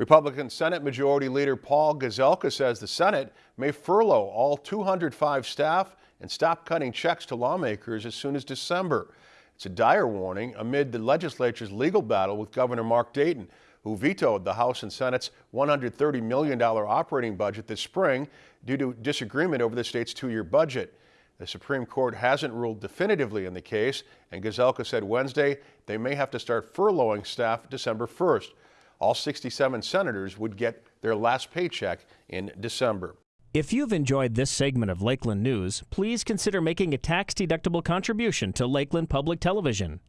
Republican Senate Majority Leader Paul Gazelka says the Senate may furlough all 205 staff and stop cutting checks to lawmakers as soon as December. It's a dire warning amid the legislature's legal battle with Governor Mark Dayton, who vetoed the House and Senate's $130 million operating budget this spring due to disagreement over the state's two-year budget. The Supreme Court hasn't ruled definitively in the case, and Gazelka said Wednesday they may have to start furloughing staff December 1st. All 67 senators would get their last paycheck in December. If you've enjoyed this segment of Lakeland News, please consider making a tax-deductible contribution to Lakeland Public Television.